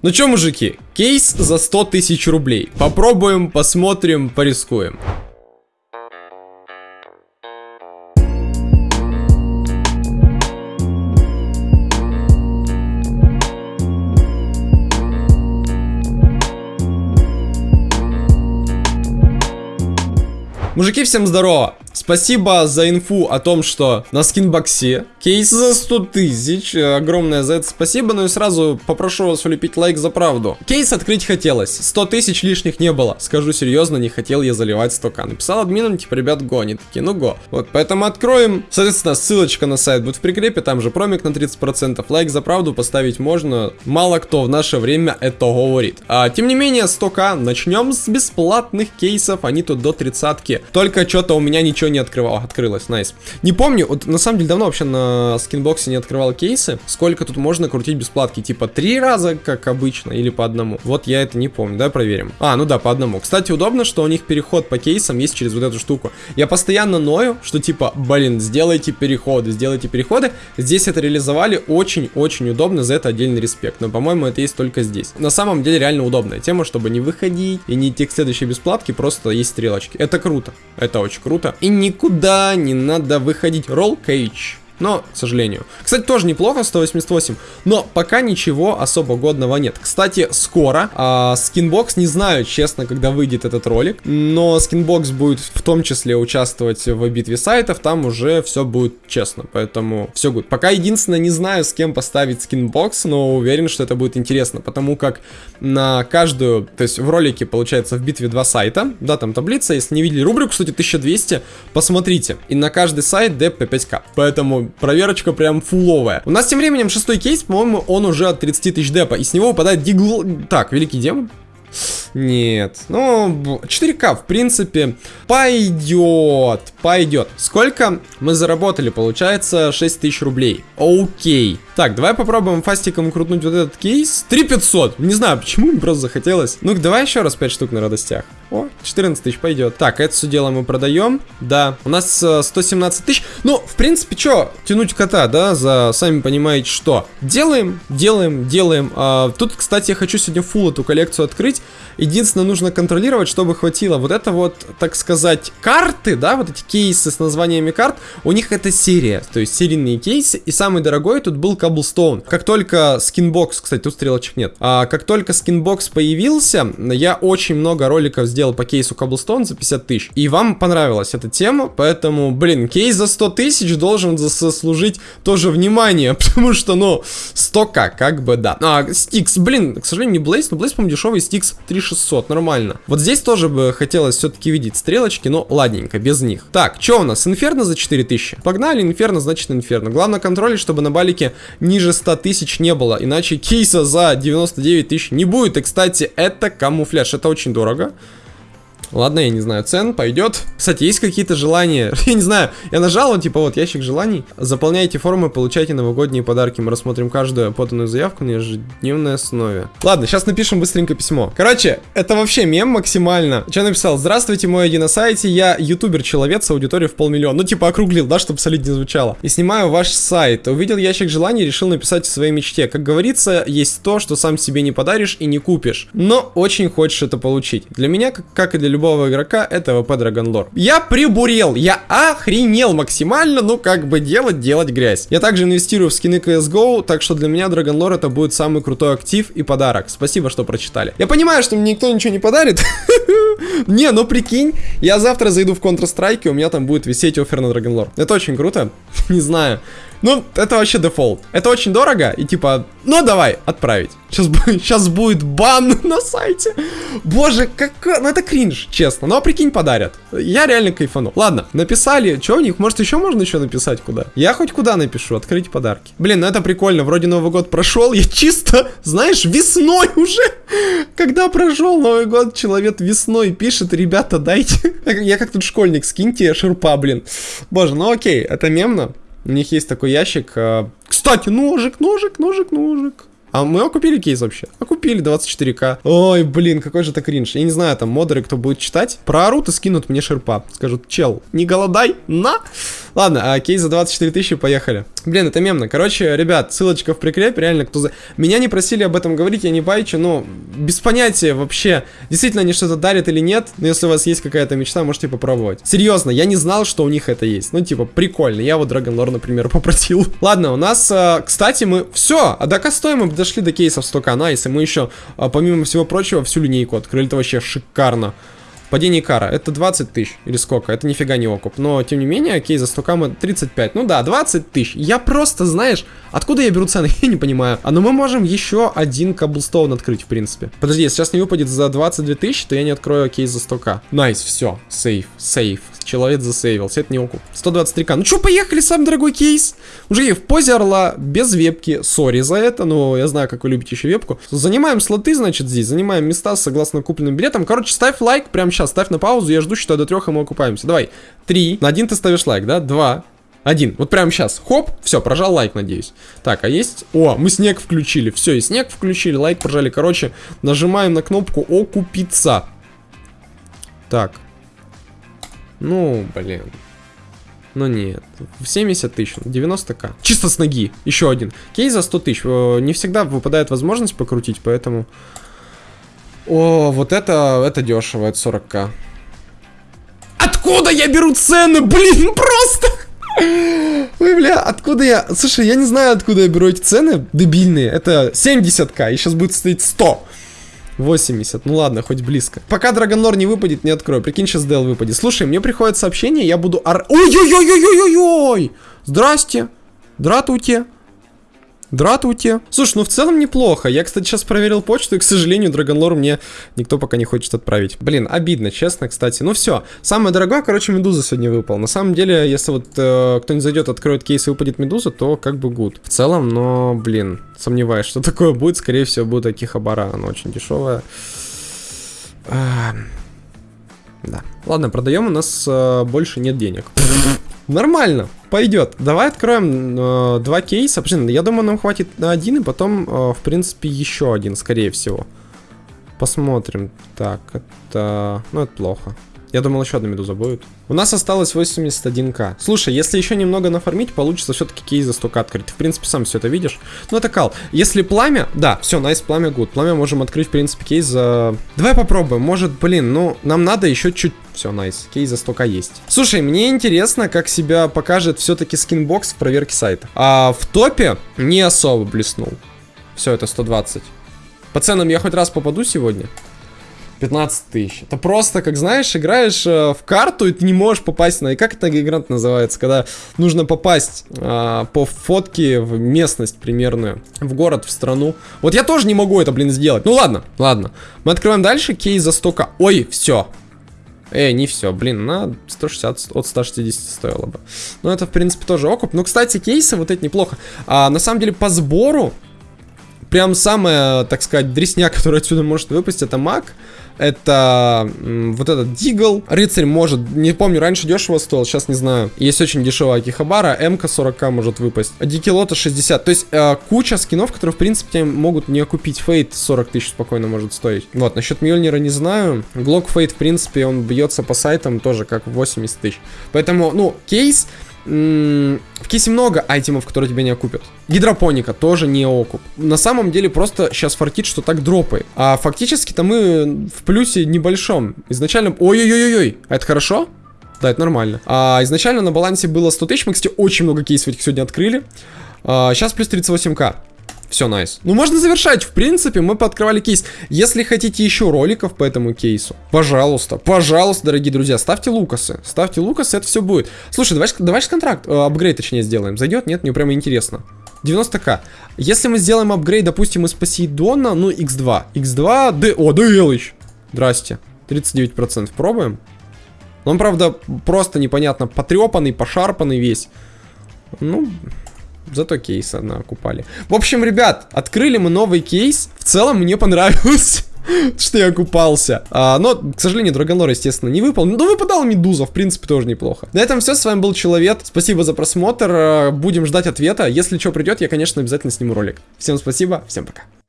Ну чё, мужики, кейс за 100 тысяч рублей. Попробуем, посмотрим, порискуем. Мужики, всем здорово! Спасибо за инфу о том, что на скинбоксе кейс за 100 тысяч. Огромное за это спасибо, но и сразу попрошу вас улепить лайк за правду. Кейс открыть хотелось. 100 тысяч лишних не было. Скажу серьезно, не хотел я заливать 100к. Написал админам, типа, ребят, го. Они такие, ну го. Вот, поэтому откроем. Соответственно, ссылочка на сайт будет в прикрепе. Там же промик на 30%. Лайк за правду поставить можно. Мало кто в наше время это говорит. А, тем не менее, 100к. Начнем с бесплатных кейсов. Они тут до 30 Только что-то у меня ничего не открывал. Открылось, найс. Не помню, вот на самом деле давно вообще на Skinbox не открывал кейсы. Сколько тут можно крутить бесплатки? Типа три раза, как обычно, или по одному? Вот я это не помню, да, проверим. А, ну да, по одному. Кстати, удобно, что у них переход по кейсам есть через вот эту штуку. Я постоянно ною, что типа, блин, сделайте переходы, сделайте переходы. Здесь это реализовали очень-очень удобно, за это отдельный респект. Но, по-моему, это есть только здесь. На самом деле, реально удобная тема, чтобы не выходить и не идти к следующей бесплатке, просто есть стрелочки. Это круто. Это очень круто. И никуда не надо выходить. Roll cage но, к сожалению. Кстати, тоже неплохо, 188, но пока ничего особо годного нет. Кстати, скоро а, Skinbox, не знаю, честно, когда выйдет этот ролик, но Skinbox будет в том числе участвовать в битве сайтов, там уже все будет честно, поэтому все будет. Пока единственное, не знаю, с кем поставить Skinbox, но уверен, что это будет интересно, потому как на каждую, то есть в ролике, получается, в битве два сайта, да, там таблица, если не видели рубрику, кстати, 1200, посмотрите, и на каждый сайт деп по 5к, поэтому проверочка прям фуловая. У нас тем временем шестой кейс, по-моему, он уже от 30 тысяч депа, и с него выпадает дигл... Так, великий демон. Нет. Ну, 4К, в принципе, пойдет. Пойдет. Сколько мы заработали? Получается 6 тысяч рублей. Окей. Так, давай попробуем фастиком крутнуть вот этот кейс. 3500. Не знаю, почему мне просто захотелось. Ну-ка, давай еще раз 5 штук на радостях. О, 14 тысяч пойдет. Так, это все дело мы продаем. Да, у нас э, 117 тысяч. Ну, в принципе, что, тянуть кота, да, за, сами понимаете, что. Делаем, делаем, делаем. А, тут, кстати, я хочу сегодня фул эту коллекцию открыть. Единственное, нужно контролировать, чтобы хватило. Вот это вот, так сказать, карты, да, вот эти кейсы с названиями карт, у них это серия, то есть серийные кейсы. И самый дорогой тут был Cobblestone. Как только Skinbox, кстати, тут стрелочек нет. А как только Skinbox появился, я очень много роликов сделал по кейсу Cobblestone за 50 тысяч. И вам понравилась эта тема, поэтому, блин, кейс за 100 тысяч должен заслужить тоже внимание, потому что, ну, 100к, как бы, да. А, Стикс, блин, к сожалению, не Блейз, но Блейз, по-моему, дешевый, Стикс 3600, нормально. Вот здесь тоже бы хотелось все-таки видеть стрелочки, но ладненько, без них. Так, что у нас? Инферно за 4000. Погнали, Инферно, значит Инферно. Главное контролить, чтобы на балике ниже 100 тысяч не было, иначе кейса за 99 тысяч не будет. И, кстати, это камуфляж, это очень дорого. Ладно, я не знаю, цен пойдет. Кстати, есть какие-то желания? я не знаю, я нажал, он типа вот ящик желаний. Заполняйте формы, получайте новогодние подарки. Мы рассмотрим каждую поданную заявку на ежедневной основе. Ладно, сейчас напишем быстренько письмо. Короче, это вообще мем максимально. Что написал? Здравствуйте, мой один на сайте. Я ютубер-человек с аудиторией в полмиллиона. Ну, типа округлил, да, чтобы солиднее звучало. И снимаю ваш сайт. Увидел ящик желаний, решил написать о своей мечте. Как говорится, есть то, что сам себе не подаришь и не купишь. Но очень хочешь это получить. Для меня, как и для любого игрока, это ВП Драгонлор. Я прибурел, я охренел максимально, ну как бы делать, делать грязь. Я также инвестирую в скины CSGO, так что для меня Драгонлор это будет самый крутой актив и подарок. Спасибо, что прочитали. Я понимаю, что мне никто ничего не подарит. Не, ну прикинь, я завтра зайду в Counter-Strike, у меня там будет висеть офер на Драгонлор. Это очень круто. Не знаю. Ну, это вообще дефолт. Это очень дорого, и типа, ну давай, отправить. Сейчас, сейчас будет бан на сайте. Боже, как... Ну это кринж, честно. Ну а прикинь, подарят. Я реально кайфану. Ладно, написали. Что у них? Может еще можно еще написать куда? Я хоть куда напишу, открыть подарки. Блин, ну это прикольно. Вроде Новый год прошел. Я чисто, знаешь, весной уже. Когда прошел Новый год, человек весной пишет, ребята, дайте. Я как тут школьник, скиньте шурпа, блин. Боже, ну окей, это мемно. У них есть такой ящик. А, кстати, ножик, ножик, ножик, ножик. А мы окупили кейс вообще? Окупили 24к. Ой, блин, какой же это кринж. Я не знаю, там модеры, кто будет читать, проорут и скинут мне шерпа. Скажут, чел, не голодай, на. Ладно, а кейс за 24 тысячи, поехали. Блин, это мемно. Короче, ребят, ссылочка в прикрепе, реально, кто за... Меня не просили об этом говорить, я не байчу, но без понятия вообще, действительно они что-то дарят или нет, но если у вас есть какая-то мечта, можете попробовать. Серьезно, я не знал, что у них это есть. Ну, типа, прикольно. Я вот Dragon Lore, например, попросил. Ладно, у нас, э, кстати, мы... Все, а до костой мы дошли до кейсов 100к, найс, и мы еще, э, помимо всего прочего, всю линейку открыли. Это вообще шикарно. Падение кара. Это 20 тысяч. Или сколько? Это нифига не окуп. Но, тем не менее, окей, за 100 35. Ну да, 20 тысяч. Я просто, знаешь, откуда я беру цены? я не понимаю. А ну мы можем еще один Cobblestone открыть, в принципе. Подожди, если сейчас не выпадет за 22 тысячи, то я не открою кейс за 100к. Nice, все. Safe, safe. Человек засейвился. Это не окуп. 123к. Ну что, поехали, самый дорогой кейс. Уже в позе орла, без вебки. Sorry за это, но я знаю, как вы любите еще вебку. Занимаем слоты, значит, здесь. Занимаем места согласно купленным билетам. Короче, ставь лайк прямо сейчас. Ставь на паузу. Я жду, что до трех и мы окупаемся. Давай. Три. На один ты ставишь лайк, да? Два. Один. Вот прямо сейчас. Хоп. Все, прожал лайк, надеюсь. Так, а есть... О, мы снег включили. Все, и снег включили. Лайк прожали. Короче, нажимаем на кнопку окупиться. Так. Ну, блин. Ну нет. 70 тысяч, 90к. Чисто с ноги. Еще один. Кейс за 100 тысяч. Не всегда выпадает возможность покрутить, поэтому... О, вот это, это дешево, это 40к. Откуда я беру цены? Блин, просто... Ой, бля, откуда я... Слушай, я не знаю, откуда я беру эти цены дебильные. Это 70к, и сейчас будет стоить 100. 80. Ну ладно, хоть близко. Пока Драгонлор не выпадет, не открою. Прикинь, сейчас Дел выпадет. Слушай, мне приходит сообщение, я буду ор... Ой-ой-ой-ой-ой-ой! Здрасте! Дратуйте! Дратуйте. Слушай, ну в целом неплохо. Я, кстати, сейчас проверил почту, и, к сожалению, Драгонлор мне никто пока не хочет отправить. Блин, обидно, честно, кстати. Ну все. Самое дорогое, короче, Медуза сегодня выпал. На самом деле, если вот э, кто-нибудь зайдет, откроет кейс и выпадет Медуза, то как бы гуд. В целом, но, блин, сомневаюсь, что такое будет. Скорее всего, будет Акихабара. Она очень дешевая. Да. Ладно, продаем, у нас э, больше нет денег. Нормально, пойдет. Давай откроем э, два кейса. Блин, я думаю, нам хватит на один, и потом, э, в принципе, еще один, скорее всего. Посмотрим. Так, это... Ну, это плохо. Я думал, еще одна медуза будет. У нас осталось 81к. Слушай, если еще немного нафармить, получится все-таки кейс за 100к открыть. Ты, в принципе, сам все это видишь. Ну, это кал. Если пламя... Да, все, nice, пламя good. Пламя можем открыть, в принципе, кейс за... Давай попробуем. Может, блин, ну, нам надо еще чуть... Все, nice. Кейс за 100к есть. Слушай, мне интересно, как себя покажет все-таки Skinbox в проверке сайта. А в топе не особо блеснул. Все, это 120. По ценам я хоть раз попаду сегодня? 15 тысяч. Это просто, как знаешь, играешь э, в карту, и ты не можешь попасть на... И как это игра называется? Когда нужно попасть э, по фотке в местность примерную, в город, в страну. Вот я тоже не могу это, блин, сделать. Ну ладно, ладно. Мы открываем дальше, кейс за 100 -ка. Ой, все. Эй, не все, блин, на 160 от 160 стоило бы. Ну, это, в принципе, тоже окуп. Ну, кстати, кейсы вот эти неплохо. А, на самом деле, по сбору, прям самая, так сказать, дресня, которая отсюда может выпасть, это маг. Это вот этот Дигл. Рыцарь может, не помню, раньше дешево стоил, сейчас не знаю. Есть очень дешевая Акихабара, МК 40к может выпасть. Дикилота 60. То есть э, куча скинов, которые, в принципе, могут не окупить. Фейт 40 тысяч спокойно может стоить. Вот, насчет Мьёльнира не знаю. Глок Фейт, в принципе, он бьется по сайтам тоже как 80 тысяч. Поэтому, ну, кейс в кейсе много айтемов, которые тебя не окупят. Гидропоника тоже не окуп. На самом деле просто сейчас фартит, что так дропает. А фактически-то мы в плюсе небольшом. Изначально... Ой-ой-ой-ой, а это хорошо? Да, это нормально. А, изначально на балансе было 100 тысяч. Мы, кстати, очень много кейсов этих сегодня открыли. А, сейчас плюс 38к. Все, найс. Ну, можно завершать. В принципе, мы пооткрывали кейс. Если хотите еще роликов по этому кейсу, пожалуйста, пожалуйста, дорогие друзья, ставьте лукасы. Ставьте лукасы, это все будет. Слушай, давай, давай контракт, э, апгрейд, точнее, сделаем. Зайдет? Нет? Мне прямо интересно. 90к. Если мы сделаем апгрейд, допустим, из Посейдона, ну, x2. x2, d... О, DL. Здрасте. 39%. Пробуем. Он, правда, просто непонятно потрепанный, пошарпанный весь. Ну, Зато кейс одна купали. В общем, ребят, открыли мы новый кейс. В целом мне понравилось. что я купался. А, но, к сожалению, Драгонлор, естественно, не выпал. Но выпадал Медуза, в принципе, тоже неплохо. На этом все, с вами был Человек. Спасибо за просмотр. Будем ждать ответа. Если что придет, я, конечно, обязательно сниму ролик. Всем спасибо, всем пока.